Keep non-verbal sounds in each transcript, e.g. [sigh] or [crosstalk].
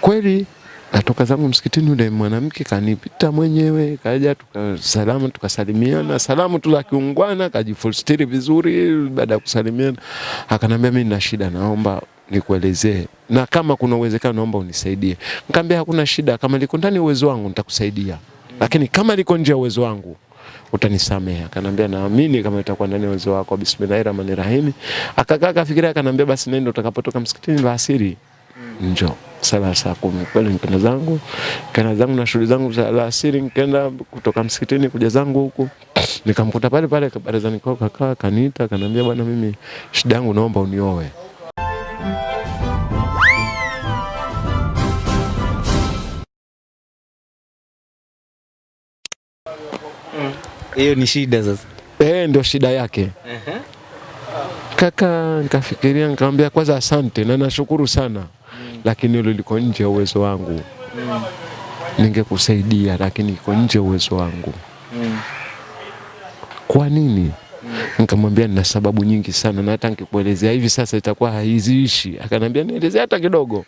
Kweli natoka zangu msikitini, yule mwanamke kanipita mwenyewe, kaja tukasalamu, tukasalimiana, salamu tu za kiungwana, kajifustiri vizuri. Baada ya kusalimiana, akanambia mimi nina shida, naomba nikuelezee, na kama kuna uwezekano naomba unisaidie. Nikamwambia hakuna shida, kama liko ndani uwezo wangu nitakusaidia, lakini kama liko nje ya uwezo wangu utanisamehe. Akanambia naamini kama itakuwa ndani ya uwezo wako, bismillahir rahmanir rahim. Akakaa akafikiria, akanambia basi nenda, utakapotoka msikitini la asiri njoo sala saa kumi. Kweli nikaenda zangu nikaenda zangu na shughuli zangu za alasiri, nikaenda kutoka msikitini kuja zangu huku, nikamkuta pale pale barazani kwao, kakaa kaniita, kanambia bwana, mimi shida yangu naomba unioe. Hiyo ni shida sasa. Eh, ndio shida yake. Kaka, nikafikiria nikamwambia, kwanza asante na nashukuru sana, lakini hilo liko nje ya uwezo wangu. Ningekusaidia, lakini iko nje ya uwezo wangu. Kwa nini? Nikamwambia nina sababu nyingi sana, na hata nikikuelezea hivi sasa itakuwa haiziishi. Akanambia nielezea hata kidogo.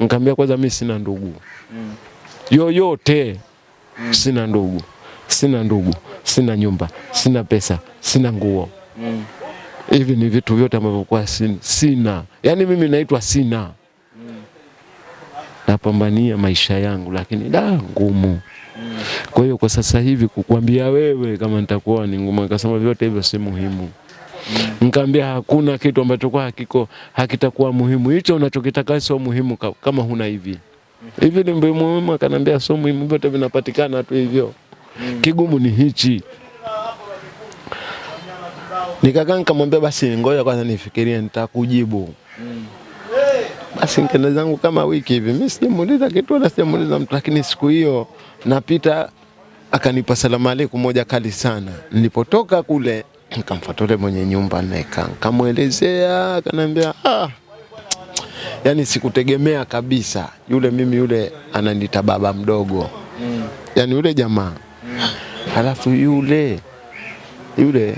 Nikamwambia kwanza, mimi sina ndugu yoyote, sina ndugu, sina ndugu, sina nyumba, sina pesa, sina nguo hivi ni vitu vyote ambavyo kwa sina, yaani mimi naitwa sina. Napambania maisha yangu, lakini da ngumu. Kwa hiyo kwa sasa hivi kukwambia wewe kama nitakuoa ni ngumu. Nikasema vyote hivyo si muhimu. Nikamwambia hakuna kitu ambacho kwa hakiko hakitakuwa muhimu. Hicho unachokitaka sio muhimu ka- kama huna hivi. Hivi ni muhimu, akanambia sio muhimu, vyote vinapatikana tu hivyo. Kigumu ni hichi. Nikakaa nikamwambia basi ngoja kwanza nifikirie nitakujibu. Basi nikaenda zangu kama wiki hivi, mimi sijamuuliza kitu wala sijamuuliza mtu, lakini siku hiyo napita akanipa salamu aleikum moja kali sana. Nilipotoka kule nikamfuata yule mwenye nyumba naeka, nikamwelezea, akaniambia ah, yani sikutegemea kabisa yule, mimi yule ananita baba mdogo, mm. yani yule jamaa mm. alafu yule yule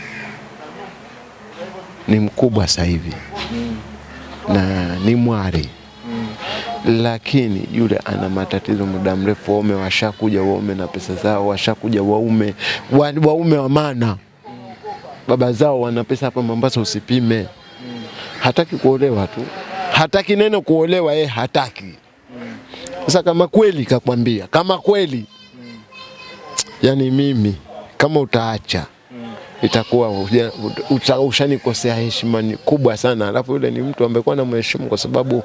ni mkubwa sasa hivi na ni mwari lakini yule ana matatizo muda mrefu. Waume washakuja, waume na pesa zao, washakuja waume wa, waume wa maana, baba zao wana pesa hapa Mombasa usipime. Hataki kuolewa tu, hataki neno kuolewa, yeye hataki. Sasa kama kweli kakwambia, kama kweli yani mimi kama utaacha itakuwa ushanikosea heshima kubwa sana. Alafu yule ni mtu ambaye kwa namheshimu kwa sababu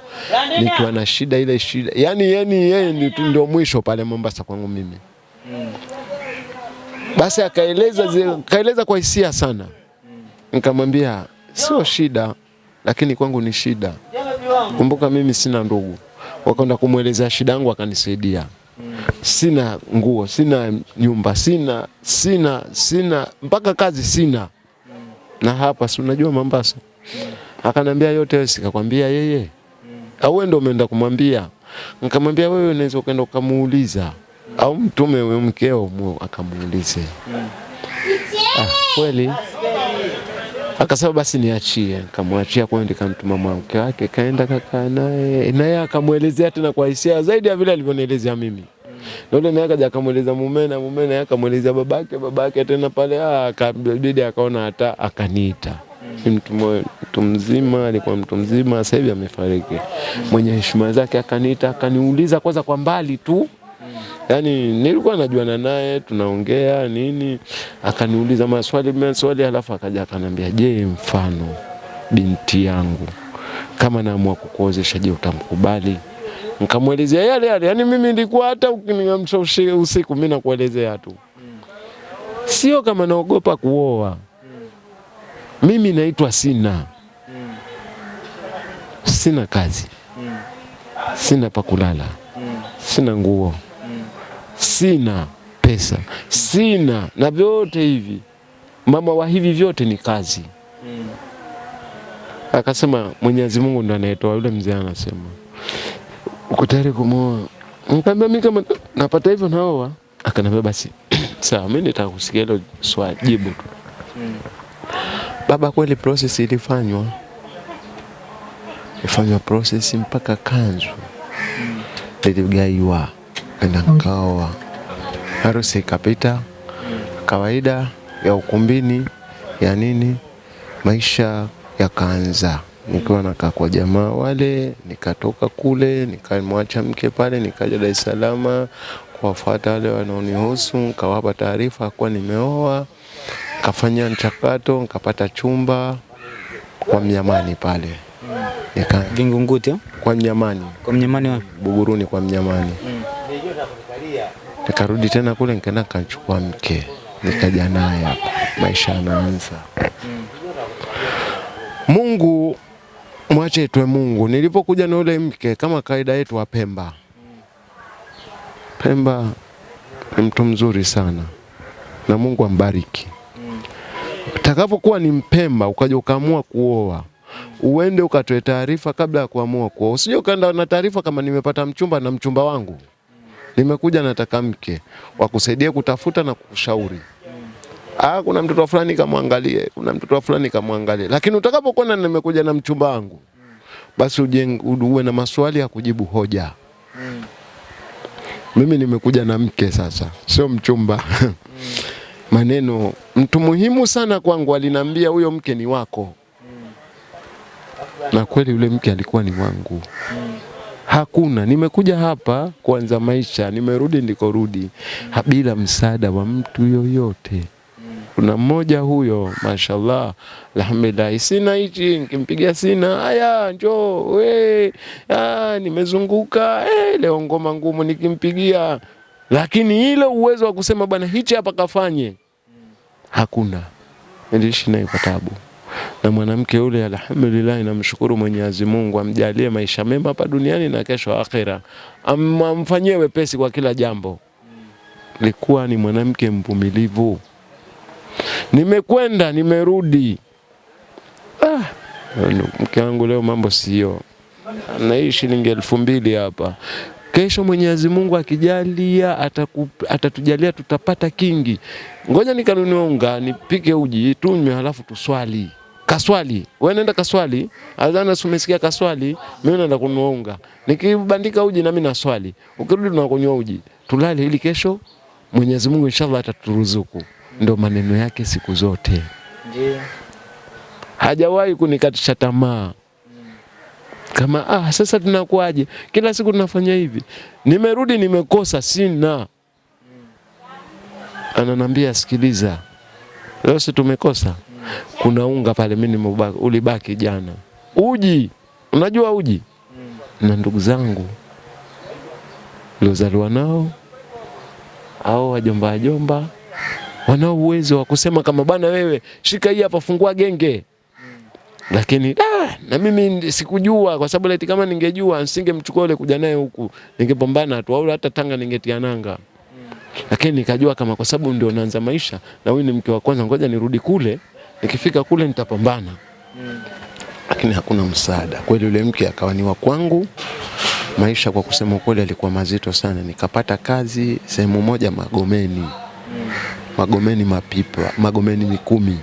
nikiwa na shida ile shida, yani yani yeye ndio mwisho pale Mombasa kwangu mimi. Basi akaeleza akaeleza kwa hisia sana, nikamwambia sio shida, lakini kwangu ni shida. Kumbuka mimi sina ndugu, wakaenda kumwelezea shida yangu, akanisaidia sina nguo, sina nyumba, sina sina sina mpaka kazi sina. Na hapa si unajua Mombasa. Akanambia yote wewe sikakwambia yeye. Au wewe ndio umeenda kumwambia? Nikamwambia wewe unaweza ukaenda ukamuuliza au mtume wewe mkeo akamuulize akamuulize. Ah, kweli akasema basi niachie, nikamwachia kwa nikamtuma mwanamke wake, kaenda kakaa naye, naye akamwelezea tena kwa hisia zaidi ya vile alivyonielezea mimi. Na yule naye akaja akamweleza mume na mume naye akamwelezea babake, babake tena pale ah, akabidi akaona hata akaniita. Ni mtu mtu mzima, alikuwa mtu mzima, sasa hivi amefariki. Mwenye heshima zake akaniita, akaniuliza kwanza kwa mbali tu Yaani nilikuwa najuana naye tunaongea nini, akaniuliza maswali maswali, halafu akaja akanambia, je, mfano binti yangu kama naamua kukuozesha, je, utamkubali? Nikamwelezea yale yale, yani mimi nilikuwa hata ukiniamsha usiku mimi nakuelezea tu, sio kama naogopa kuoa. Mimi naitwa sina. Sina kazi, sina pa kulala, sina nguo sina pesa, sina na vyote hivi. Mama wa hivi vyote ni kazi. Mm. Akasema Mwenyezi Mungu ndo anayetoa. Yule mzee anasema uko tayari kumwoa? Nikamwambia mimi kama napata hivyo naoa. Akaniambia basi [clears throat] sawa, mimi nitaka kusikia hilo swali jibu tu. Baba, kweli process ilifanywa, ifanywa process mpaka kanzu niligaiwa, nenda nikaoa. Harusi ikapita kawaida ya ukumbini ya nini, maisha yakaanza nikiwa nakaa kwa jamaa wale, nikatoka kule nikamwacha mke pale, nikaja Dar es Salaam kuwafuata wale wanaonihusu, nikawapa taarifa kuwa nimeoa, kafanya mchakato, nikapata chumba kwa Mnyamani pale nika, Vingunguti kwa Mnyamani Kwa mnyamani wapi? Buguruni kwa Mnyamani. Nikarudi tena kule nikaenda kanchukua mke nikaja naye hapa, maisha yanaanza. Mungu mwache itwe Mungu. Nilipokuja na ule mke kama kawaida yetu wa Pemba, Pemba ni mtu mzuri sana na Mungu ambariki. takapokuwa ni Mpemba ukaja ukaamua kuoa uende ukatoe taarifa kabla ya kuamua kuoa. Usije ukaenda na taarifa kama nimepata mchumba na mchumba wangu nimekuja nataka mke wakusaidia kutafuta na kukushauri. Ah, kuna mtoto fulani kamwangalie, kuna mtoto fulani kamwangalie. Lakini utakapokuwa na nimekuja na mchumba wangu, basi uwe na maswali ya kujibu hoja. Mimi nimekuja na mke sasa, sio mchumba. [laughs] Maneno mtu muhimu sana kwangu alinambia huyo mke ni wako. Na kweli yule mke alikuwa ni wangu. Hakuna, nimekuja hapa kuanza maisha, nimerudi ndikorudi rudi. Bila msaada wa mtu yoyote. Kuna mmoja huyo, mashallah, alhamdulillah, sina hichi, nikimpigia sina, haya njoo, we, nimezunguka, eh, leo ngoma ngumu nikimpigia, lakini ile uwezo wa kusema bwana hichi hapa kafanye, hakuna. Niliishi naye kwa na mwanamke yule, alhamdulillah, namshukuru Mwenyezi Mungu amjalie maisha mema hapa duniani na kesho akhera, Am- amfanyie wepesi kwa kila jambo. Likuwa ni mwanamke mvumilivu. Nimekwenda nimerudi, ah, mke wangu leo mambo sio, naishi shilingi elfu mbili hapa kesho Mwenyezi Mungu akijalia atatujalia tutapata kingi. Ngoja nikanunue unga nipike uji tunywe, halafu tuswali. Kaswali, wewe nenda kaswali. Adhana si umesikia kaswali, mimi naenda kununua unga. Nikibandika uji na mimi naswali. Ukirudi tunakunywa uji. Tulale ili kesho Mwenyezi Mungu inshallah ataturuzuku. Ndio maneno yake siku zote. Ndio. Hajawahi kunikatisha tamaa kama ah, sasa tunakuaje? Kila siku tunafanya hivi, nimerudi nimekosa, sina. Ananambia sikiliza, leo si tumekosa, kuna unga pale, mimi nimebaki, ulibaki jana, uji. Unajua uji na ndugu zangu niliozaliwa nao au wajomba wajomba wanao uwezo wa kusema kama bana, wewe shika hii hapa, fungua genge lakini da, na mimi sikujua kwa sababu laiti kama ningejua nisingemchukua yule kuja naye huku, ningepambana tu, au hata Tanga ningetia nanga. Lakini nikajua kama kwa sababu ndio naanza maisha na huyu ni mke wa kwanza, ngoja nirudi kule, nikifika kule nitapambana. Mm. Lakini hakuna msaada kweli, yule mke akawa ni wa kwangu. Maisha kwa kusema ukweli alikuwa mazito sana. Nikapata kazi sehemu moja Magomeni, Magomeni Mapipa, Magomeni Mikumi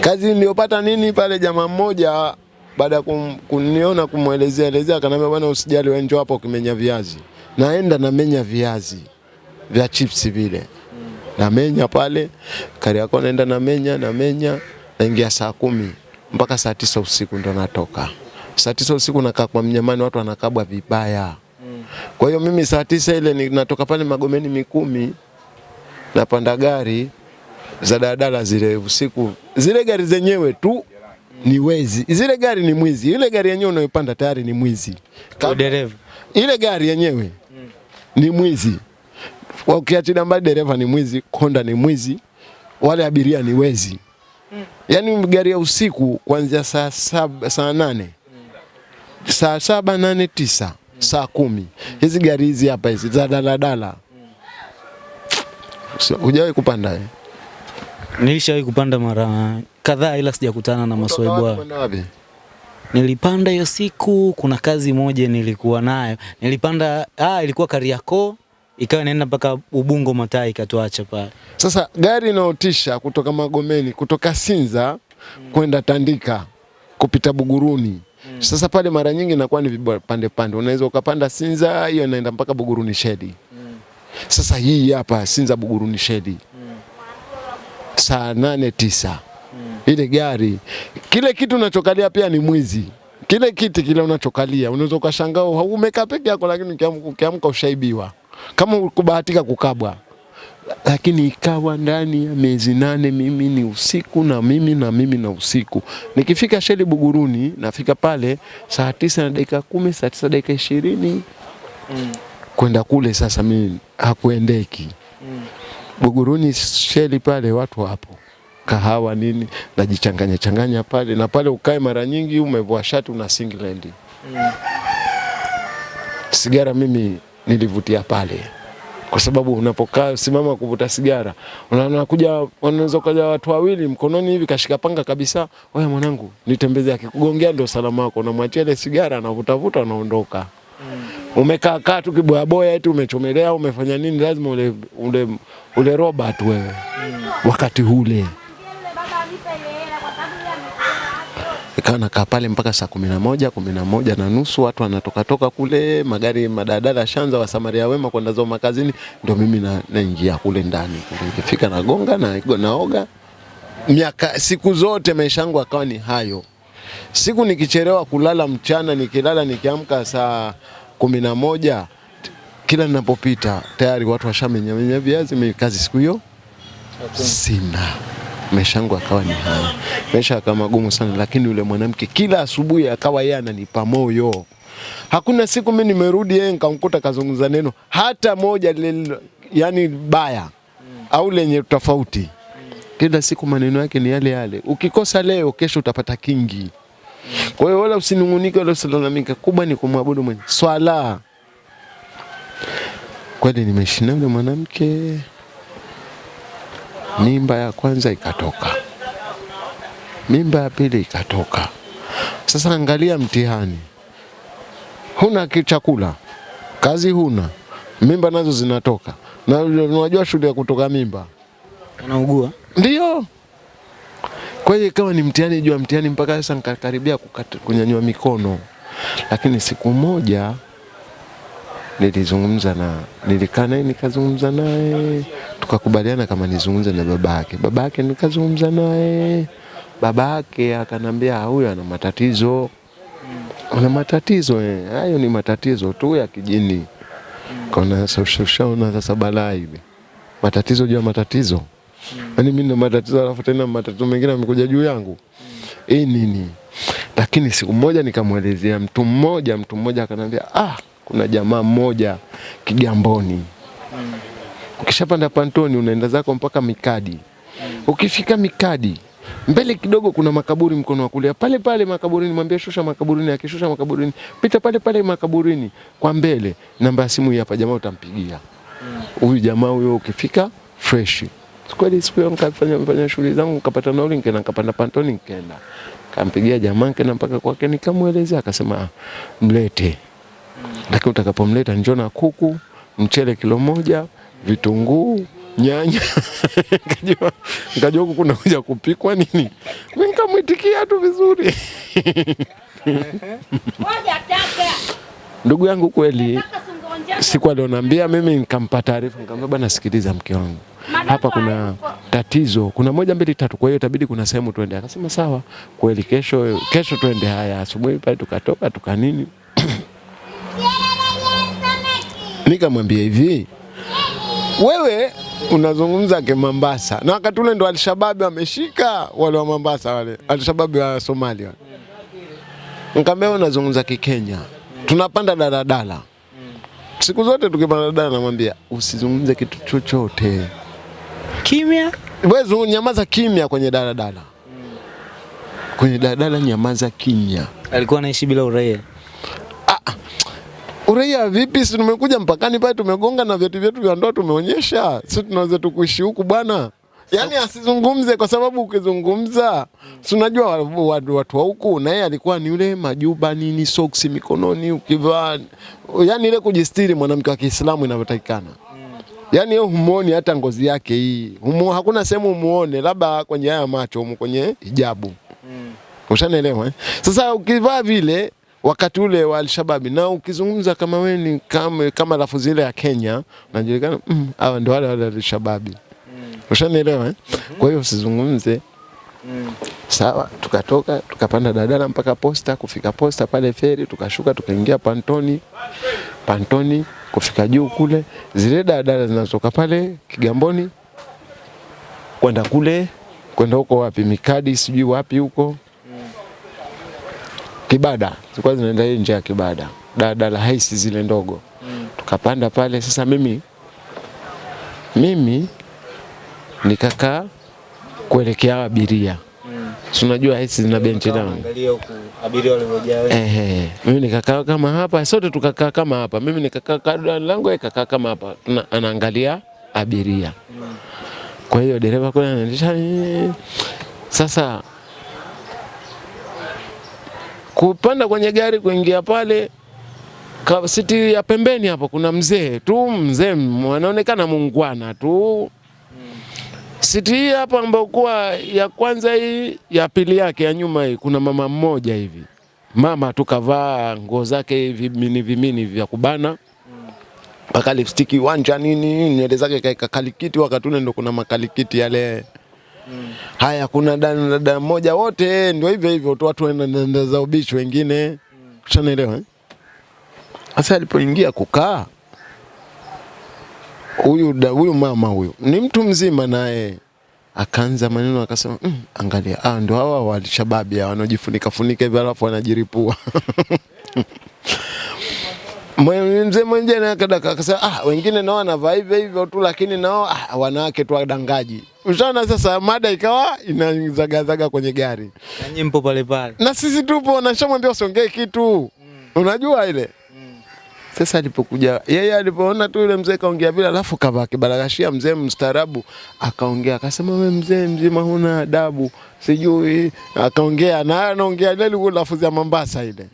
kazi niliyopata nini pale, jamaa mmoja baada ya kum, kuniona kumwelezea elezea, akaniambia bwana, usijali wewe, njoo hapa ukimenya viazi. Naenda namenya viazi vya chipsi vile, namenya pale Kariakoo, naenda namenya namenya, naingia saa kumi mpaka saa tisa usiku ndo natoka. Saa tisa usiku nakaa kwa Mnyamani, watu wanakabwa vibaya. Kwa hiyo mimi saa tisa ile natoka pale Magomeni Mikumi, napanda gari za daladala zile usiku, zile gari zenyewe tu ni wezi, zile gari ni mwizi. Ile gari yenyewe unayopanda tayari ni mwizi, dereva. ile gari yenyewe ni mwizi. Ukiachilia mbali dereva ni mwizi, konda ni mwizi, wale abiria ni wezi. Mm. Yaani gari ya usiku kuanzia saa saba, saa nane saa saba nane tisa saa kumi hizi gari hizi hapa hizi za daladala So, hujawahi kupanda eh? Nilishawahi kupanda mara kadhaa ila sijakutana na maswaibu? Nilipanda hiyo siku, kuna kazi moja nilikuwa nayo. Nilipanda, ah, ilikuwa Kariakoo, ikawa inaenda mpaka Ubungo Matai ikatuacha pale. Sasa gari inaotisha kutoka Magomeni, kutoka Sinza mm. kwenda Tandika kupita Buguruni, mm. Sasa pale mara nyingi inakuwa ni vipande pande, unaweza ukapanda Sinza, hiyo inaenda mpaka Buguruni Shedi. mm. Sasa hii hapa Sinza Buguruni Shedi mm. saa nane tisa mm. ile gari, kile kitu unachokalia pia ni mwizi. Kile kiti kile unachokalia unaweza ukashangaa umekaa peke yako, lakini ukiamka ukiamka ushaibiwa kama ukubahatika kukabwa lakini ikawa ndani ya miezi nane mimi ni usiku na mimi na mimi na usiku. Nikifika Sheli Buguruni, nafika pale saa tisa na dakika kumi, saa tisa dakika ishirini mm. kwenda kule. Sasa mimi hakuendeki mm. Buguruni Sheli pale, watu wapo kahawa nini, najichanganya changanya pale na pale, ukae mara nyingi umevua shati una singlendi mm. Sigara mimi nilivutia pale. Kwa sababu unapokaa simama kuvuta sigara, unakuja wanaweza kuja watu wawili mkononi hivi kashika panga kabisa, wewe mwanangu, nitembeze. Akikugongea ndio salama wako, unamwachia ile sigara, anavutavuta, anaondoka. Umekaa kaa tu kiboya boya, eti umechomelea, umefanya nini, lazima ule, ule, ule roba tu wewe. Wakati ule ikawa nakaa pale mpaka saa kumi na moja kumi na moja na nusu watu wanatokatoka kule, magari madadala shanza wa Samaria wema kwenda zao makazini, ndio mimi na, naingia kule ndani. Nikifika nagonga na naoga. Miaka siku zote maisha yangu akawa ni hayo. Siku nikicherewa kulala mchana, nikilala nikiamka saa kumi na moja kila ninapopita tayari watu washamenyamenya viazi. Mimi kazi siku hiyo sina maisha yangu akawa ni haya, maisha akawa magumu sana, lakini yule mwanamke kila asubuhi akawa yeye ananipa moyo. Hakuna siku mimi nimerudi yeye nikamkuta kazungumza neno hata moja lile, yani baya au lenye tofauti. Kila siku maneno yake ni yale yale, ukikosa leo, kesho utapata kingi. Kwa hiyo wala usinungunike wala usilalamike, kubwa ni kumwabudu mwenye swala. Kweli nimeishi na yule mwanamke mimba ya kwanza ikatoka, mimba ya pili ikatoka. Sasa angalia mtihani, huna kichakula kazi huna, mimba nazo zinatoka, na unajua shule ya kutoka mimba? Anaugua, ndio. Kwa hiyo ikawa ni mtihani jua ya mtihani, mpaka sasa nikakaribia kunyanyua mikono, lakini siku moja nilizungumza na nilikaa naye nikazungumza naye tukakubaliana kama nizungumze na babake. Babake nikazungumza naye, babake akanambia huyo ana matatizo, ana matatizo eh, hayo ni matatizo tu ya kijini. Kaona sasa ushaona sasa balaa hivi, matatizo juu ya matatizo. Yaani mimi na matatizo alafu tena matatizo mengine yamekuja juu yangu. Hii nini? Lakini siku moja nikamwelezea mtu mmoja, mtu mmoja akanambia ah, kuna jamaa mmoja Kigamboni. Ukishapanda pantoni unaenda zako mpaka Mikadi. Ukifika Mikadi mbele kidogo kuna makaburi mkono wa kulia pale pale makaburini, mwambie shusha makaburini. Akishusha makaburini, pita pale pale makaburini kwa mbele, namba ya simu hapa, jamaa utampigia huyu jamaa huyo. Ukifika fresh kweli. Siku hiyo nikafanya fanya shughuli zangu, nikapata nauli, nikaenda nikapanda pantoni, nikaenda kampigia jamaa, nikaenda mpaka kwake, nikamwelezea, akasema "Ah, mlete lakini utakapomleta njoo na kuku, mchele kilo moja, vitunguu, nyanya. [laughs] Nikajua nikajua huku kuna kuja kupikwa nini, nikamwitikia tu vizuri. [laughs] Ndugu yangu kweli, siku alionambia mimi, nikampa taarifa, nikamwambia bwana, sikiliza mke wangu, hapa kuna tatizo, kuna moja mbili tatu, kwa hiyo itabidi kuna sehemu tuende. Akasema sawa, kweli, kesho kesho tuende. Haya, asubuhi pale tukatoka tukanini [coughs] Nikamwambia hivi, wewe unazungumza ke Kimambasa na wakati ule ndo Alshababu ameshika wale wa Mombasa wale Alshababu wa Somalia wale. Nikamwambia unazungumza unazungumza Kikenya, tunapanda daladala siku zote tukipanda daladala, namwambia usizungumze kitu chochote, Kimya? wewe nyamaza kimya kwenye daladala, kwenye daladala nyamaza kimya. Alikuwa anaishi bila uraia. Uraia vipi? Si tumekuja mpakani pale, tumegonga na vyeti vyetu vya ndoa tumeonyesha, si tunaweza tukuishi huku bwana. Yaani asizungumze kwa sababu ukizungumza, si unajua watu, wa- watu wa huku, na yeye alikuwa ni yule majuba nini, socks mikononi, ukivaa yaani ile kujistiri mwanamke wa Kiislamu inavyotakikana. Yaani yeye humuoni hata ngozi yake hii, humu, hakuna sehemu umuone, labda kwenye haya macho humu kwenye hijabu Mm. Ushanielewa eh? Sasa ukivaa vile wakati ule wa Alshababi na ukizungumza kama wewe ni kama, kama lafudhi ile ya Kenya unajulikana mm, hawa ndio wale wale Alshababi. Ushanielewa eh? mm -hmm. Kwa hiyo usizungumze mm. Sawa, tukatoka tukapanda dadala mpaka posta. Kufika posta pale feri, tukashuka tukaingia Pantoni. Pantoni kufika juu kule, zile dadala zinatoka pale Kigamboni kwenda kule kwenda huko wapi, Mikadi sijui wapi huko Kibada, zilikuwa zinaenda hii njia ya Kibada, dadala haisi zile ndogo. mm. Tukapanda pale. Sasa mimi mimi nikakaa kuelekea abiria mm. Si unajua haisi zina benchi down. Angalia huku abiria walivyojaa. Ehe, mimi nikakaa kama hapa, sote tukakaa kama hapa. Mimi nikakaa kadra langu, ikakaa kakaa kama hapa. Tuna, anaangalia abiria. mm. Kwa hiyo dereva kule anaendesha. Sasa kupanda kwenye gari kuingia pale siti ya pembeni hapo kuna mzee tu, mzee anaonekana mungwana tu. Siti hii hapa ambayo kuwa ya kwanza hii ya pili yake ya nyuma hii kuna mama mmoja hivi. Mama tu kavaa nguo zake vimini vimini vya kubana. Mpaka lipstiki wanja nini nywele zake kaeka kalikiti wakati ndo kuna makalikiti yale haya kuna dada dada mmoja wote ndio hivyo hivyo tu watu wanaenda za ubishi wengine. Ushanaelewa eh? sasa alipoingia kukaa huyu huyu mama huyu ni mtu mzima naye. Akaanza maneno akasema mm, angalia ah, ndio hawa walishababi hawa wanaojifunika funika hivi alafu wanajiripua [laughs] Mzee mwingine akadaka akasema ah, wengine nao wanavaa hivyo hivyo tu, lakini nao ah, wanawake tu wadangaji. Ushaona sasa, mada ikawa inazagazaga kwenye gari Na nyinyi mpo pale pale. na sisi tupo, nashamwambia usiongee kitu, mm. unajua ile mm. sasa alipokuja yeye alipoona tu yule mzee kaongea vile, alafu kavaa kibaragashia, mzee mstaarabu akaongea, akasema we mzee mzima huna adabu, sijui akaongea na anaongea ile lafuzi ya Mombasa ile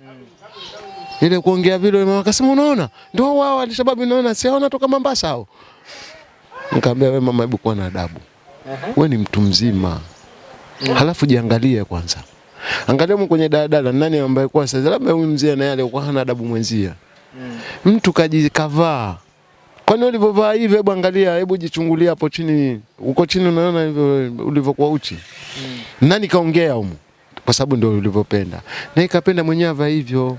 ile kuongea vile, mama akasema unaona, ndio wao alishababu naona si hao natoka Mombasa hao. Nikamwambia wewe mama, hebu kuwa na adabu, wewe ni mtu mzima, halafu jiangalie kwanza, angalia mko kwenye daladala, nani ambaye kwa sasa labda huyu mzee naye alikuwa hana adabu mwenzia mtu kajikavaa kwani ulivyovaa hivyo, hebu angalia, hebu jichungulia hapo chini, uko chini, unaona hivyo ulivyokuwa uchi. Nani kaongea huko Kwa sababu ndio ulivyopenda, na ikapenda mwenyewe hivyo.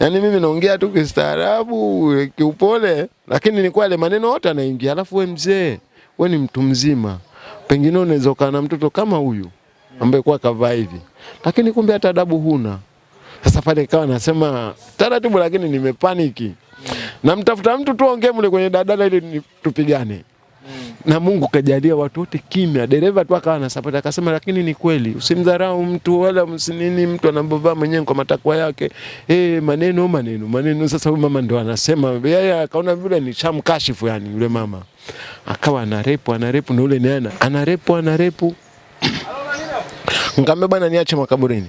Yaani mimi naongea tu kistaarabu, kiupole, lakini ni kwale maneno yote anaingia. Alafu we mzee, we ni mtu mzima, pengine unaweza ukaa na mtoto kama huyu ambaye kwa kavaa hivi, lakini kumbe hata adabu huna. Sasa pale ikawa nasema taratibu, lakini nimepaniki. Namtafuta mtu tuongee mle kwenye dadala ili ni- Na Mungu kajalia watu wote kimya, dereva tu akawa anasapoti, akasema lakini ni kweli, usimdharau mtu wala msinini, mtu anabovaa mwenyewe kwa matakwa yake. Eh, maneno maneno maneno. Sasa huyu mama ndo anasema yeye akaona vile ni shamkashifu, yani yule mama akawa anarepu anarepu, na yule ni ana anarepu anarepu. [coughs] Nikamwambia bwana, niache makaburini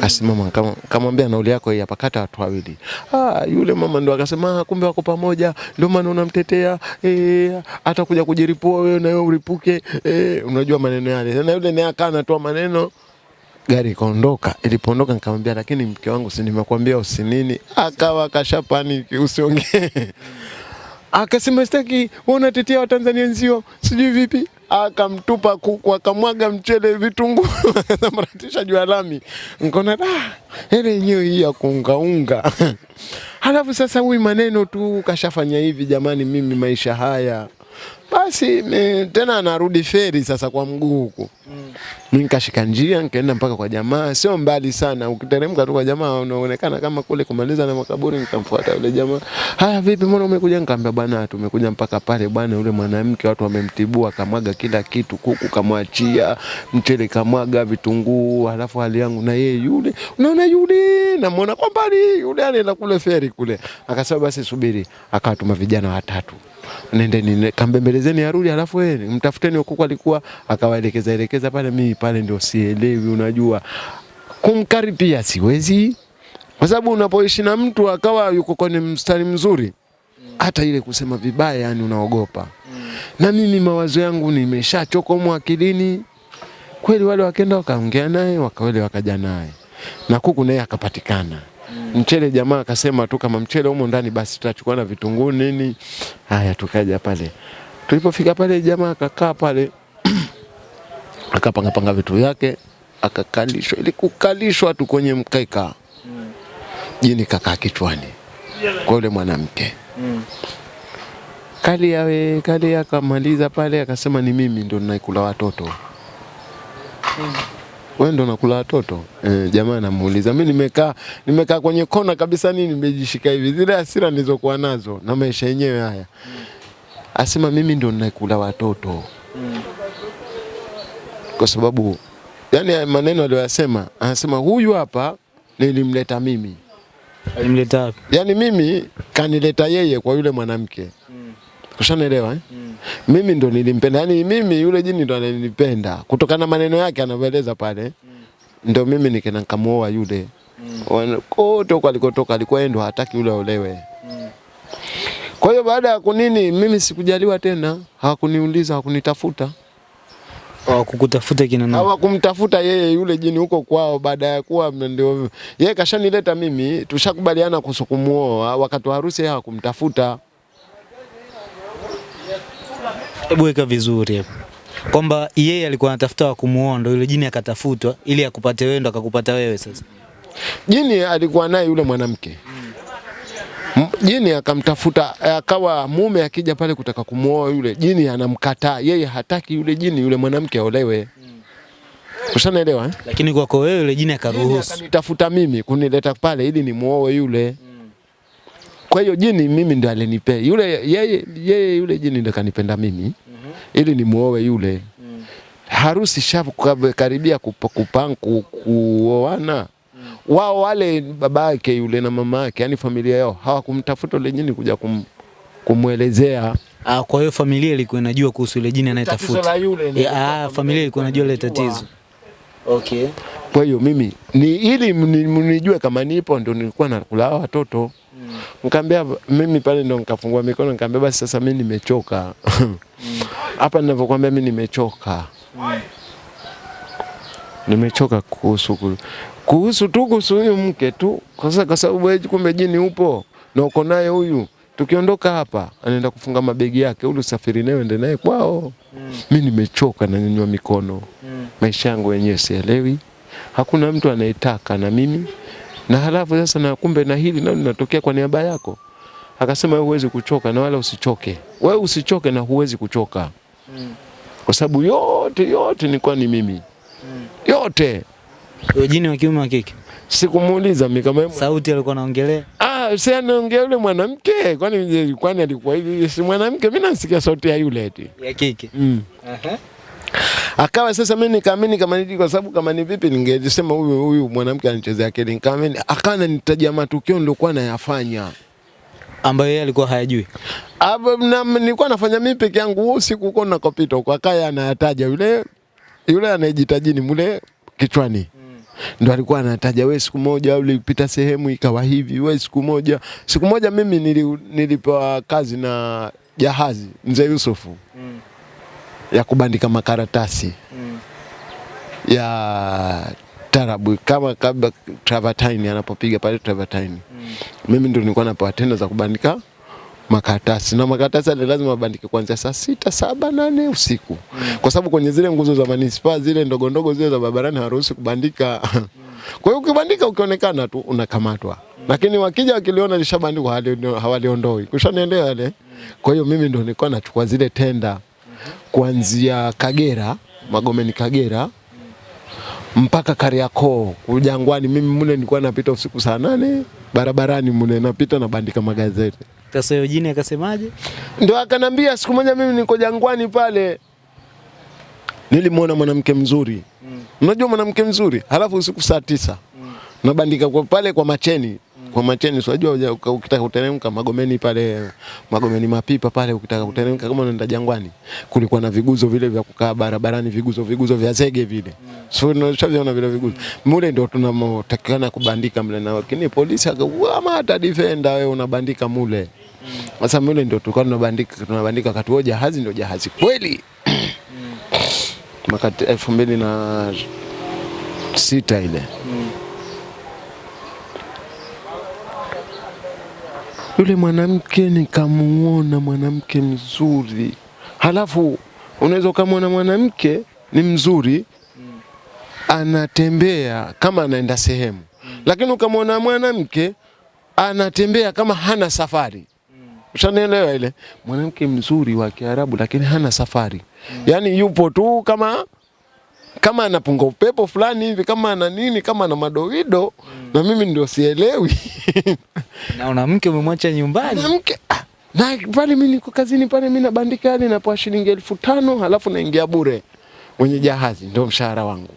kasimama kama kamwambia nauli yako hii hapa, kata watu wawili. Ah, yule mama ndo akasema ah, kumbe wako pamoja, ndio maana unamtetea eh, atakuja kujiripua wewe na wewe uripuke eh, unajua maneno yale. Na yule naye akaa anatoa maneno gari ikaondoka. Ilipoondoka nikamwambia, lakini mke wangu, si nimekuambia usinini? Akawa kashapaniki, usiongee akasema sitaki, wewe unatetea Watanzania nzio, sijui vipi. Akamtupa kuku, akamwaga mchele, vitungu [laughs] akasambaratisha juu ya lami. Nikaona ah, ile yenyewe hii ya kuungaunga. [laughs] Halafu sasa huyu maneno tu kashafanya hivi, jamani, mimi maisha haya basi tena anarudi feri sasa kwa mguu huku mimi nikashika njia nikaenda mpaka kwa jamaa, sio mbali sana. Ukiteremka tu kwa jamaa unaonekana kama kule kumaliza na makaburi. Nikamfuata yule jamaa, haya vipi, mbona umekuja? Nikamwambia bwana, tumekuja mpaka pale bwana, yule mwanamke watu wamemtibua, kamwaga kila kitu, kuku kamwachia, mchele kamwaga, vitunguu, halafu hali yangu na yeye yule, unaona yule, namuona kwa mbali yule anaenda kule feri kule. Akasema basi subiri, akawatuma vijana watatu nendeni kambembelezeni arudi, halafu wewe mtafuteni huko alikuwa, akawaelekeza elekeza pale. Mimi pale ndio sielewi, unajua kumkaribia siwezi, kwa sababu unapoishi na mtu akawa yuko kwenye mstari mzuri, hata ile kusema vibaya, yani unaogopa. Na mimi mawazo yangu nimeshachoka humo akilini, Kweli wale wakaenda wakaongea naye, wakawele wakaja naye na kuku naye akapatikana. Mchele jamaa akasema tu kama mchele humo ndani basi tutachukua na vitunguu nini. Haya tukaja pale. Tulipofika pale jamaa akakaa pale akapanga panga vitu vyake akakalishwa, ili kukalishwa tu kwenye mkeka. Jini kakaa kichwani kwa yule mwanamke. Kali yawe kali akamaliza pale akasema ni mimi ndo ninaikula watoto. Wewe ndo nakula watoto? E, jamaa anamuuliza mimi nimekaa nimekaa kwenye kona kabisa nini nimejishika hivi. Zile hasira nilizokuwa nazo na maisha yenyewe haya. Asema mimi ndo naikula watoto kwa sababu yani maneno aliyoyasema anasema huyu hapa nilimleta mimi Alimleta wapi? yaani mimi kanileta yeye kwa yule mwanamke Mm. Kushanaelewa eh? Mm. mimi ndo nilimpenda yaani mimi yule jini ndo ananipenda kutokana na maneno yake anavyoeleza pale Mm. ndo mimi nikena nikamuoa yule Mm. kote huko alikotoka alikuwa yeye ndo hataki yule aolewe kwa hiyo baada ya kunini mimi sikujaliwa tena hawakuniuliza hawakunitafuta Hawakukutafuta kina nani? hawakumtafuta yeye yule jini huko kwao, baada ya kuwa ndio yeye kashanileta mimi, tushakubaliana kusukumuoa. Wakati wa harusi yeye hakumtafuta. Hebu weka vizuri hapo. Kwamba yeye alikuwa anatafuta wa kumuoa ndio yule jini akatafutwa ili akupate wewe ndo akakupata wewe sasa. Jini alikuwa naye yule mwanamke M- jini akamtafuta, akawa mume akija pale kutaka kumuoa yule jini anamkataa, yeye hataki yule jini yule mwanamke aolewe. Ushanaelewa eh? Lakini kwako wewe yule jini akaruhusu. akanitafuta mimi kunileta pale ili nimuoe yule. Kwa hiyo jini mimi ndo alinipea yule yeye, yeye yule jini ndo kanipenda mimi ili nimuoe yule. Harusi shavu karibia kupa- kuoana wao wale baba yake yule na mama yake, yani familia yao hawakumtafuta yule jini kuja kum, kumwelezea Ah, kwa hiyo familia ilikuwa inajua kuhusu yule jini tatizo anayetafuta. la yule. ni- Ah, familia ilikuwa inajua ile tatizo. Okay. Kwa hiyo mimi ni ili mnijue kama nipo, ndio nilikuwa nakula watoto Nikamwambia mimi pale ndo nikafungua mikono nikamwambia basi sasa mimi nimechoka. [laughs] Hapa mm. ninavyokuambia mimi nimechoka. Nimechoka kuhusu ku- kuhusu tu kuhusu huyu mke tu. Kwa sababu wewe kumbe jini upo na uko naye huyu. Tukiondoka hapa anaenda kufunga mabegi yake, ule usafiri naye ende naye kwao. Mimi nimechoka na nyanyua mikono. Mm. Maisha yangu yenyewe sielewi. Hakuna mtu anayetaka na mimi na halafu sasa na kumbe na hili nalo linatokea kwa niaba yako. Akasema wewe huwezi kuchoka na wala usichoke. Wewe usichoke na huwezi kuchoka. Mm. Kwa sababu yote yote nilikuwa ni mimi. Yote. Huyo jini wa kiume wa kike. Sikumuuliza mimi kama Sauti alikuwa anaongelea. ah, si anaongea yule mwanamke kwani kwani alikuwa hivi si mwanamke mimi nasikia sauti ya yule eti. Ya kike. Mm. Aha. Akawa sasa mimi nikaamini kama nini kwa sababu kama ni vipi ningesema huyu huyu mwanamke anachezea kile. Nikaamini akawa ananitajia matukio nilikuwa nayafanya. Ambayo yeye alikuwa hayajui. Aba, na, nilikuwa nafanya mimi peke yangu usiku huko nakopita huko akaya anayataja yule yule anayejitaji ni mule kichwani ndo alikuwa anataja we siku moja ulipita sehemu ikawa hivi we siku moja siku moja mimi nili, nilipewa kazi na jahazi mzee Yusufu mm. ya kubandika makaratasi mm. ya tarabu kama kabla Travertine anapopiga pale Travertine mm. mimi ndo nilikuwa napewa tenda za kubandika makaratasi. Na makaratasi yale lazima abandike kuanzia saa sita saba nane usiku. Kwa sababu kwenye zile nguzo za manispaa zile ndogo ndogo zile za barabarani haruhusi kubandika. Kwa hiyo ukibandika ukionekana tu unakamatwa. Lakini wakija wakiliona lishabandikwa hawali- hawaliondoi. Kushanielewa yale? Kwa hiyo mimi ndo nilikuwa nachukua zile tenda. Kuanzia Kagera Magomeni Kagera mpaka Kariakoo Kujangwani. Mimi mule nilikuwa napita usiku saa nane barabarani mule napita nabandika magazeti. Sasa hiyo jini akasemaje? Ndio akanambia siku moja mimi niko Jangwani pale. Nilimwona mwanamke mzuri. Unajua mwanamke mzuri, halafu usiku saa tisa. Nabandika kwa pale kwa Macheni. Kwa Macheni, unajua ukitaka kuteremka Magomeni pale Magomeni mapipa pale, ukitaka kuteremka kama unaenda Jangwani, kulikuwa na viguzo vile vya kukaa barabarani, viguzo viguzo vya zege vile, so unashaviona vile viguzo? Mule, ndio tunatakikana kubandika mle, na lakini polisi akama hata defender wewe unabandika mule. Sasa mule ndio tulikuwa tunabandika tunabandika wakati huo jahazi ndio jahazi kweli. Mwaka t- elfu mbili na sita ile. Yule mwanamke nikamuona mwanamke mzuri, halafu unaweza ukamwona mwanamke ni mzuri anatembea kama anaenda sehemu, lakini ukamwona mwanamke anatembea kama hana safari. Ushanielewa ile? Mwanamke mzuri wa Kiarabu lakini hana safari, Mm. yaani yupo tu kama kama anapunga upepo fulani hivi, kama ana nini, kama ana madoido na mimi ndio sielewi [laughs] na una mke umemwacha nyumbani. Na mke na pale mimi niko kazini pale, mimi nabandika yani napoa shilingi elfu tano halafu naingia bure mwenye jahazi, ndio mshahara wangu.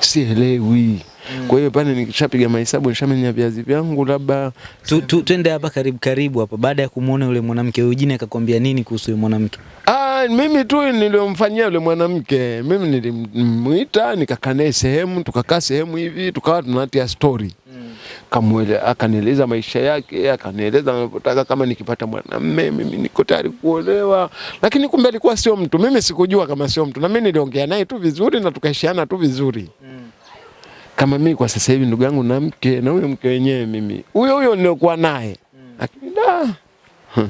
Sielewi. Kwa hiyo pale nikishapiga mahesabu nishamenya viazi vyangu labda Tu, tu, twende hapa karibu karibu hapa. Baada ya kumuona yule mwanamke, Eugene akakwambia nini kuhusu yule mwanamke? Ah, mimi tu niliomfanyia yule mwanamke, mimi nilimuita nikakaa naye sehemu, tukakaa sehemu hivi, tukawa tunatia story kamwele akanieleza maisha yake, akanieleza anavyotaka kama nikipata mwanamme mimi niko tayari kuolewa, lakini kumbe alikuwa sio mtu. Mimi sikujua kama sio mtu, na mimi niliongea naye tu vizuri na tukaishiana tu vizuri kama mimi kwa sasa hivi ndugu yangu na mke na huyo mke wenyewe mimi huyo huyo niliokuwa naye lakini da [laughs]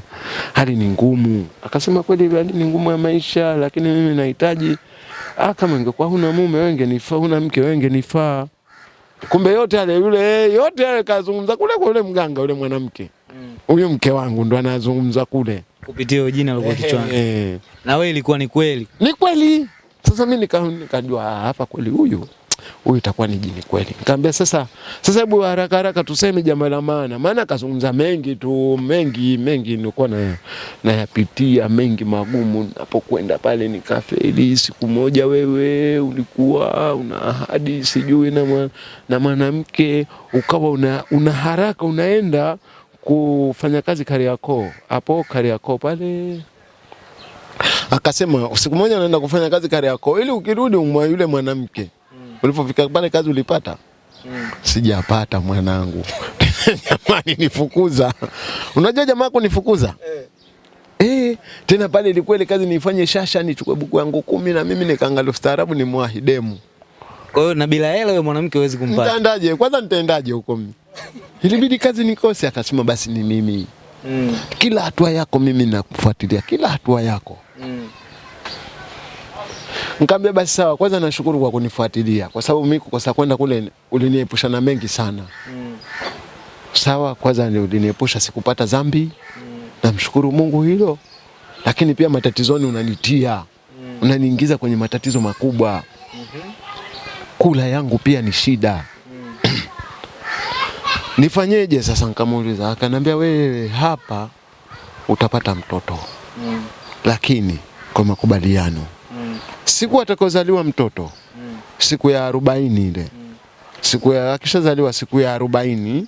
hali ni ngumu. Akasema kweli hali ni ngumu ya maisha, lakini mimi nahitaji ah, kama ingekuwa huna mume wewe ungenifaa, huna mke wewe ungenifaa. Kumbe yote yale yule yote yale kazungumza kule kwa yule mganga yule mwanamke huyo mke wangu ndo anazungumza kule Kupitia jina alikuwa kichwani. eh. Na wewe ilikuwa ni kweli. Ni kweli. Sasa mimi nikajua nika hapa kweli huyu huyu itakuwa ni jini kweli. Nikamwambia sasa, sasa hebu haraka haraka tuseme jambo la maana, maana akazungumza mengi tu, mengi mengi nilikuwa na nayapitia mengi magumu. Napokwenda pale nikafeli. Siku moja wewe ulikuwa una ahadi sijui na na mwanamke ukawa una, una haraka unaenda kufanya kazi Kariakoo, hapo Kariakoo pale akasema siku moja naenda kufanya kazi Kariakoo ili ukirudi umwa yule mwanamke. Ulipofika pale kazi ulipata? Mm. Sijapata mwanangu. [laughs] Jamani nifukuza. Unajua jamaa kunifukuza? Eh, Eh, tena pale ilikuwa ile kazi nifanye shasha nichukue buku yangu kumi na mimi nikaangalia ustaarabu ni mwahidemu. Kwa hiyo na bila hela wewe mwanamke huwezi kumpata. Nitaendaje? Kwanza nitaendaje huko mimi? Ilibidi kazi nikose, akasema basi ni mimi. Mm. Kila hatua yako mimi nakufuatilia, kila hatua yako. Nikamwambia basi sawa, kwanza nashukuru kwa kunifuatilia kwa sababu mimi kukosa kwenda kule uliniepusha na mengi sana. Mm. Sawa, kwanza ni uliniepusha sikupata dhambi. Mm. Namshukuru Mungu hilo. Lakini pia matatizoni unanitia. Mm. Unaniingiza kwenye matatizo makubwa. Mm -hmm. Kula yangu pia ni shida. Mm. [clears throat] Nifanyeje sasa? Nikamuuliza, akaniambia wewe hapa utapata mtoto, Mm. lakini kwa makubaliano Mm. Siku atakozaliwa mtoto mm. siku ya arobaini ile mm. siku ya akishazaliwa siku ya arobaini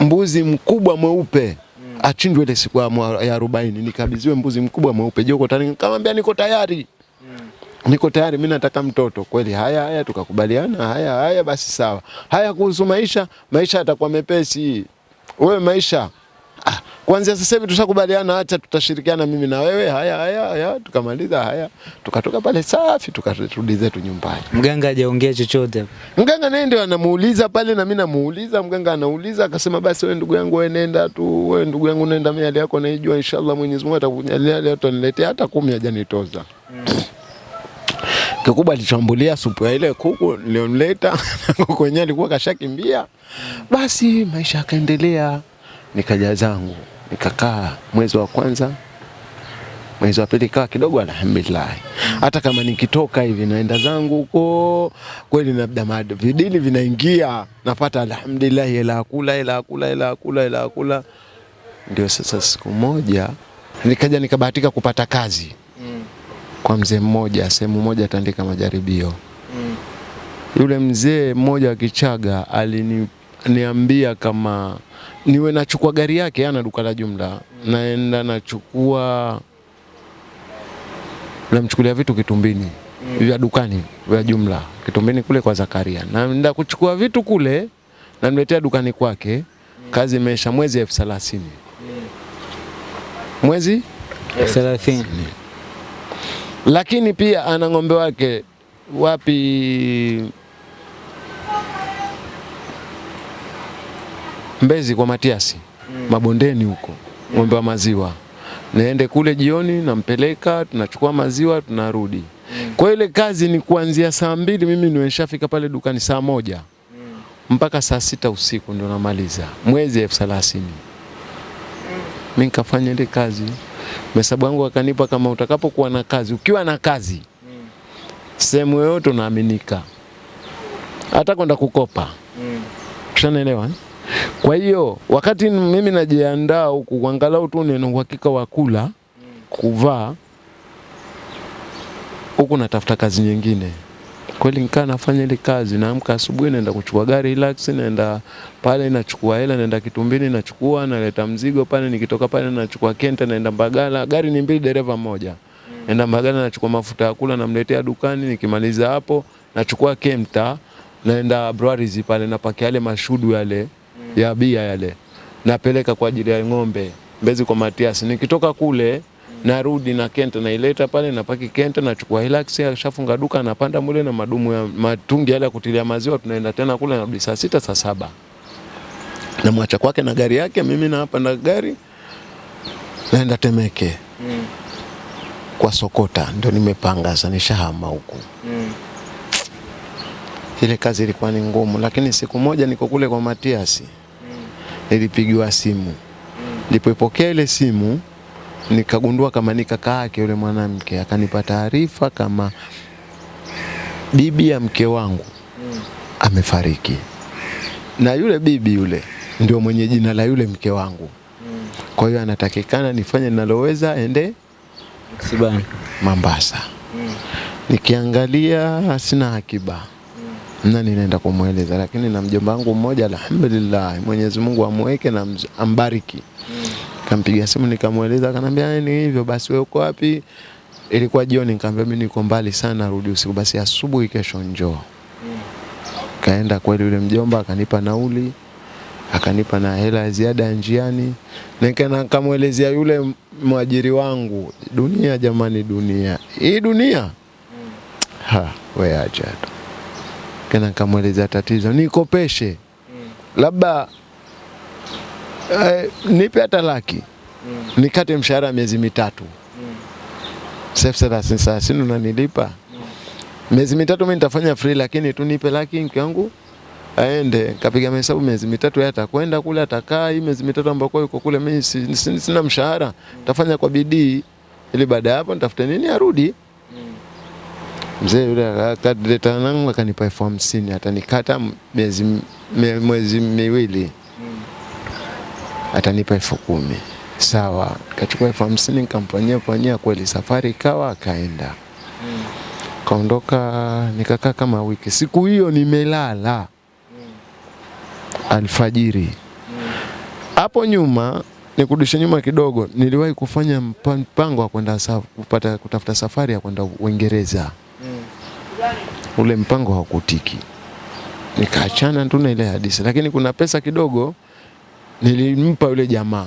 mbuzi mkubwa mweupe mm. achinjwe ile siku ya arobaini nikabidhiwe mbuzi mkubwa mweupe je uko tayari nikamwambia niko tayari niko tayari mimi nataka mtoto kweli haya haya tukakubaliana haya haya basi sawa haya kuhusu maisha maisha yatakuwa mepesi wewe maisha ah, kwanza sasa hivi tushakubaliana acha tutashirikiana mimi na wewe. Haya haya haya tukamaliza haya. Tukatoka pale safi tukarudi zetu nyumbani. Mganga hajaongea chochote hapo. Mganga naye ndio anamuuliza pale na mimi namuuliza, mganga anauliza akasema, basi wewe ndugu yangu wewe nenda tu, wewe ndugu yangu nenda, mimi hali yako naijua, inshallah Mwenyezi Mungu atakujalia leo, ataniletea. Hata kumi hajanitoza. Kikubwa alichombulia supu ya ile kuku nilionleta [laughs] kuku wenyewe alikuwa kashakimbia. Basi maisha yakaendelea, nikaja zangu nikakaa mwezi wa kwanza mwezi wa pili kaa kidogo, alhamdulillah. Hata kama nikitoka hivi naenda zangu huko kweli, labda vidili vinaingia, napata alhamdulillah, hela ya kula, hela ya kula, hela ya kula, hela ya kula. Ndio sasa siku moja nikaja nikabahatika kupata kazi kwa mzee mmoja sehemu moja atandika majaribio. Yule mzee mmoja wa Kichaga aliniambia kama niwe nachukua gari yake, ana duka la jumla, naenda nachukua namchukulia vitu Kitumbini vya dukani vya jumla. Kitumbini kule kwa Zakaria, naenda kuchukua vitu kule namletea dukani kwake. Kazi imeisha mwezi elfu thelathini. Mwezi? Thelathini. lakini pia ana ng'ombe wake. Wapi Mbezi kwa Matiasi. Mm. mabondeni huko, ng'ombe wa maziwa. Naende kule jioni, nampeleka, tunachukua maziwa, tunarudi. Kwa ile kazi ni kuanzia saa mbili, mimi nimeshafika pale dukani saa moja. Mpaka saa sita usiku ndio namaliza, mwezi elfu thelathini. Mi nikafanya ile kazi, mesabu wangu akanipa kama utakapokuwa na kazi, ukiwa na kazi sehemu yoyote unaaminika, hata kwenda kukopa. Tushanaelewa eh? Kwa hiyo wakati mimi najiandaa huku kuangalau tu nina uhakika wa kula, kuvaa, huku natafuta kazi nyingine. Kweli nikaa nafanya ile kazi, naamka asubuhi naenda kuchukua gari relax, naenda pale nachukua hela, naenda Kitumbini nachukua, naleta mzigo pale, nikitoka pale nachukua Kenta, naenda Mbagala. Gari ni mbili, dereva mmoja. Naenda Mbagala nachukua mafuta ya kula, namletea dukani, nikimaliza hapo nachukua Kemta, naenda Breweries pale napakia yale mashudu yale ya bia yale, napeleka kwa ajili ya ng'ombe Mbezi kwa Matias. Nikitoka kule narudi na Kenta naileta pale, napaki Kenta, nachukua Hilux, shafunga duka, napanda mule na madumu ya matungi yale ya kutilia maziwa, tunaenda tena kule, narudi saa sita saa saba namwacha kwake na gari yake, mimi na hapa na gari naenda Temeke mm. kwa Sokota, ndio nimepanga sasa, nishahama huku. Ile kazi ilikuwa ni ngumu, lakini siku moja niko kule kwa Matiasi nilipigiwa simu. Nilipopokea ile simu nikagundua kama ni kaka yake yule mwanamke, akanipa taarifa kama bibi ya mke wangu amefariki, na yule bibi yule ndio mwenye jina la yule mke wangu. Kwa hiyo anatakikana nifanye ninaloweza ende Msibani Mombasa. Nikiangalia sina akiba na ninaenda kumweleza, lakini na mjomba wangu mmoja, alhamdulillah, Mwenyezi Mungu amweke na ambariki. ambariki. Kampiga simu nikamweleza, akanambia "Eh, ni hivyo basi, wewe uko wapi? Ilikuwa jioni, nikamwambia mimi niko mbali sana, rudi usiku, basi asubuhi kesho njoo. Mm. Kaenda kweli, yule mjomba akanipa nauli, akanipa na hela ya ziada ya njiani, nikaenda nikamwelezea yule mwajiri wangu, dunia jamani, dunia hii dunia ha, we acha tu. Kana nikamwelezea tatizo, nikopeshe. Labda eh, nipe hata laki. Nikate mshahara miezi mitatu. Sasa elfu thelathini unanilipa. Miezi mitatu, mimi nitafanya free, lakini tu nipe laki mke wangu aende. Kapiga mahesabu miezi mitatu, yeye atakwenda kule, atakaa. Hii miezi mitatu ambako yuko kule, mimi si- si- sina mshahara, tafanya kwa bidii. Ili baada ya hapo nitafute nini arudi. Mzee yule akadileta nangu akanipa elfu hamsini atanikata miezi mie- mwezi miwili atanipa elfu kumi sawa. Kachukua elfu hamsini nikamfanyia fanyia, kweli safari ikawa, akaenda kaondoka, nikakaa kama wiki. Siku hiyo nimelala alfajiri. Hapo nyuma nikurudishe nyuma kidogo, niliwahi kufanya mpango wa kwenda kupata kutafuta safari ya kwenda Uingereza. Ule mpango haukutiki, nikaachana tu na ile hadithi, lakini kuna pesa kidogo nilimpa yule jamaa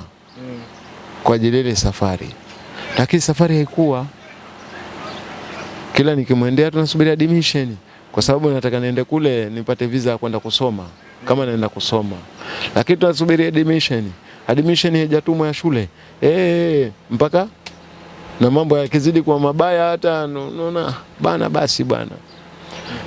kwa ajili ile safari, lakini safari haikuwa. Kila nikimwendea tunasubiri admission, kwa sababu nataka niende kule nipate visa ya kwenda kusoma. Kama naenda kusoma, lakini tunasubiri admission. Admission haijatumwa ya shule. Eh, mpaka na mambo yakizidi kuwa mabaya, hata unaona bana, basi bana.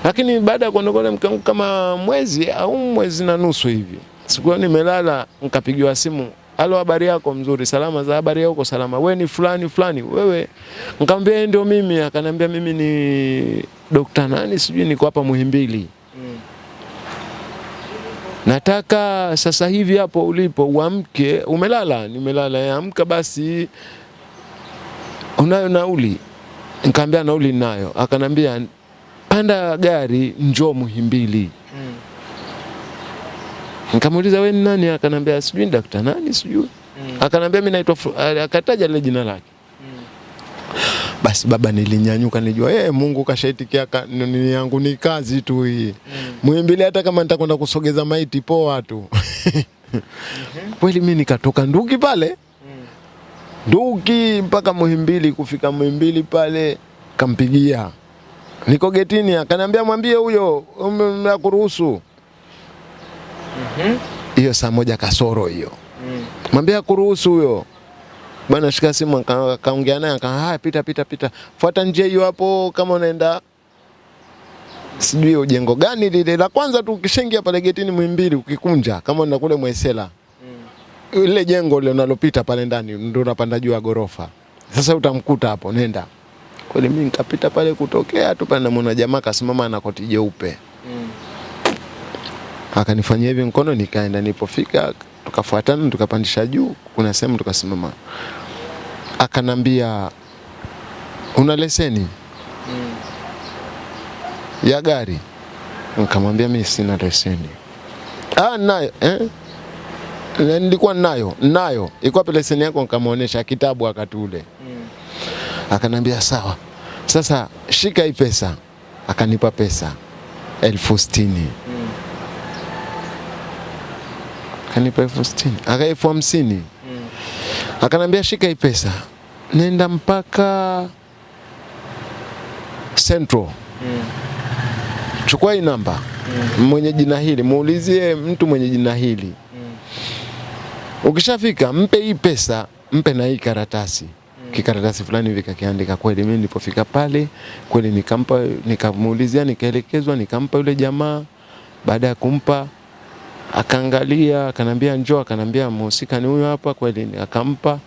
Lakini baada ya kuondoka mke wangu kama mwezi au mwezi na nusu hivi, siku hiyo nimelala, nikapigiwa simu, halo, habari yako? Mzuri, salama. Za habari yako? Salama. Wewe ni fulani fulani? Wewe? Nikamwambia "Eh, ndio mimi. Akaniambia mimi ni dokta nani, sijui niko hapa Muhimbili, nataka sasa hivi hapo ulipo uamke. Umelala? Nimelala. "Eh, Amka basi, unayo nauli? Nikamwambia nauli ninayo. Akanambia panda gari njoo Muhimbili. Mm. Nikamuuliza wewe ni nani? Akanambia sijui dakta nani sijui. Mm. Akanambia mimi naitwa a- akataja lile jina lake. Basi baba, nilinyanyuka nijua eh, Mungu kashaitikia ka, nini yangu ni kazi tu hii. Mm. Muhimbili hata kama nitakwenda kusogeza maiti poa tu. [laughs] Kweli mimi nikatoka Nduki pale Nduki mpaka Muhimbili. Kufika Muhimbili pale kampigia, niko getini, akaniambia mwambie huyo mla kuruhusu hiyo saa moja kasoro hiyo, mm. mwambie kuruhusu huyo. Bwana. Shika simu, akaongea naye, aka haya, pita pita pita, fuata njia hiyo hapo, kama unaenda. Sijui ujengo gani lile. La kwanza tu, ukishaingia pale getini Muhimbili, ukikunja kama unaenda kule Mwesela ile jengo lile unalopita pale ndani ndio unapanda juu ya gorofa. Sasa utamkuta hapo, nenda. Kweli mimi nikapita pale kutokea tu pale namuona jamaa kasimama na koti jeupe. Mm. Akanifanyia hivi mkono nikaenda, nilipofika tukafuatana tukapandisha juu, kuna sehemu tukasimama. Akanambia una leseni Mm. ya gari? Nikamwambia mimi sina leseni. Ah, nayo eh? Nilikuwa nayo nayo, ilikuwa leseni yako? Nikamwonyesha kitabu wakati ule. mm. Akanambia sawa, sasa shika hii pesa. Akanipa pesa elfu sitini. Akanipa elfu sitini. Aka elfu hamsini. Akanambia shika hii pesa, nenda mpaka Central, chukua hii namba. Mm. mwenye jina hili, muulizie mtu mwenye jina hili Ukishafika mpe hii pesa, mpe na hii karatasi kikaratasi fulani hivi kakiandika. Kweli mimi nilipofika pale kweli nikampa, nikamuulizia, nikaelekezwa, nikampa yule jamaa. Baada ya kumpa, akaangalia, akanambia njoo, akanambia mhusika ni huyo hapa. Kweli akampa,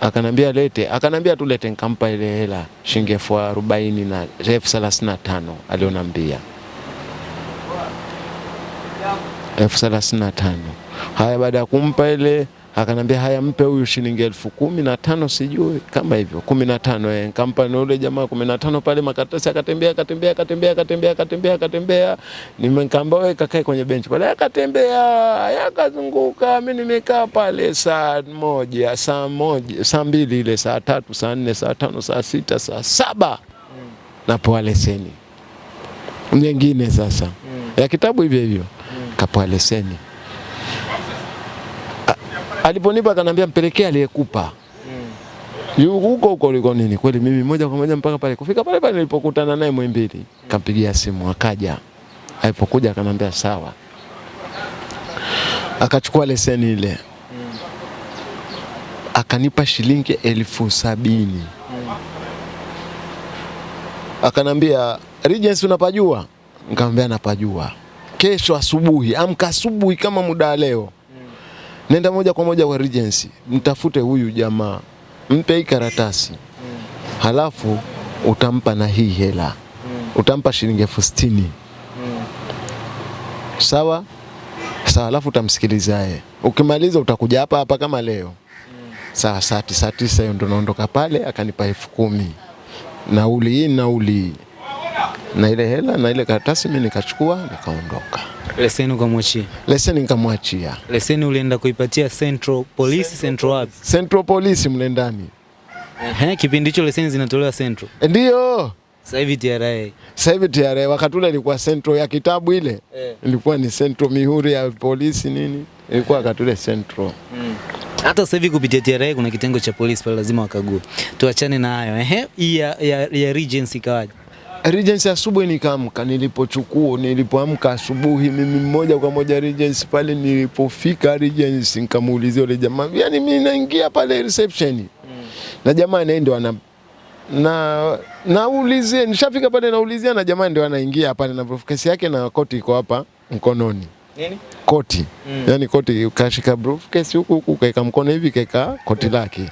akanambia lete, akanambia tu lete, nikampa ile hela shilingi elfu arobaini na elfu thelathini na tano alionambia elfu thelathini na tano. Haya, baada ya kumpa ile akanambia haya, mpe huyu shilingi elfu kumi na tano sijui. Kama hivyo kumi na tano eh, nikampa na ule jamaa kumi na tano pale makaratasi, akatembea akatembea akatembea akatembea akatembea akatembea, nimekamba wewe kakae kwenye benchi pale, akatembea yakazunguka, mimi nimekaa pale saa moja saa moja saa mbili ile saa tatu saa nne saa tano saa sita saa saba. Napoa leseni. Nyingine sasa. Ya kitabu hivyo hivyo. Kapoa leseni aliponipa akanambia mpelekee aliyekupa. Yu- huko huko uliko nini. Kweli mimi moja kwa moja mpaka pale. Kufika pale pale nilipokutana naye Muhimbili, kampigia simu akaja. Alipokuja akanambia sawa, akachukua leseni ile. Akanipa shilingi elfu sabini. Akanambia Regency unapajua? Nikamwambia napajua. Kesho asubuhi, amka asubuhi kama muda wa leo nenda moja kwa moja kwa Regency, mtafute huyu jamaa, mpe hii karatasi, halafu utampa na hii hela, utampa shilingi elfu sitini. Sawa? Sawa, halafu utamsikiliza yeye. Ukimaliza utakuja hapa hapa kama leo. Mm. saa saa tisa tisa, hiyo ndo naondoka pale. Akanipa elfu kumi. Nauli hii nauli hii na ile hela na ile karatasi, mimi nikachukua nikaondoka. Leseni ukamwachia. Leseni nikamwachia Leseni ulienda kuipatia Central Police, Central wapi? Central Police mle ndani, Ehe, kipindi hicho leseni zinatolewa Central. ndio Sasa hivi TRA. Sasa hivi TRA wakati ule ilikuwa Central ya kitabu ile Eh. ilikuwa ni Central mihuri ya polisi nini, ilikuwa wakati ule Central. Mm. Hata sasa hivi kupitia TRA kuna kitengo cha polisi pale lazima wakague. Tuachane na hayo. Ehe, ya, ya, ya Regency kawaje? Regency asubuhi nikaamka, nilipochukua nilipoamka asubuhi mimi mmoja kwa moja Regency pale. Nilipofika Regency nikamuulizia yule jamaa, yani mimi naingia pale reception na jamaa naye ndo ana na naulizia, nishafika pale naulizia na jamaa ndio anaingia pale na briefcase yake na koti iko hapa mkononi Nini? koti Mm. yani koti kashika briefcase huku huku kaeka mkono hivi kaeka koti lake.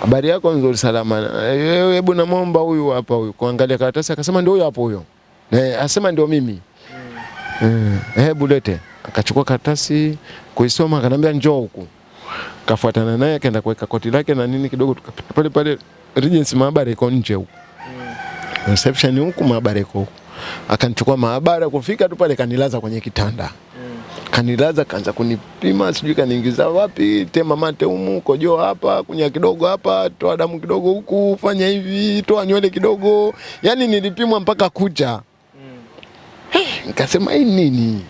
Habari yako nzuri, salama. Eh, Hebu namwomba huyu hapa huyu kuangalia karatasi, akasema ndio huyo hapo huyo. Eh, asema ndio mimi. Mm. Hebu lete. Akachukua karatasi kuisoma, akanambia njoo huku. Kafuatana naye akaenda kuweka koti lake na nini kidogo, tukapita pale pale Regency, maabara iko nje huku reception huku, maabara iko huku. Akanichukua maabara, kufika tu pale kanilaza kwenye kitanda kanilaza, kaanza kunipima, sijui kaniingiza wapi, tema mate humu, kojoa hapa, kunya kidogo hapa, toa damu kidogo huku, fanya hivi, toa nywele kidogo. Yani nilipimwa mpaka kucha. Mm. Hey, Nikasema hii nini?